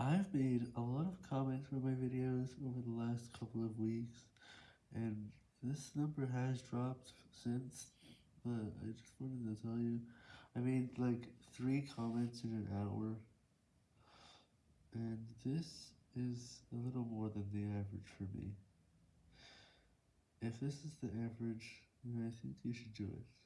I've made a lot of comments for my videos over the last couple of weeks, and this number has dropped since, but I just wanted to tell you, I made like 3 comments in an hour, and this is a little more than the average for me. If this is the average, then I think you should do it.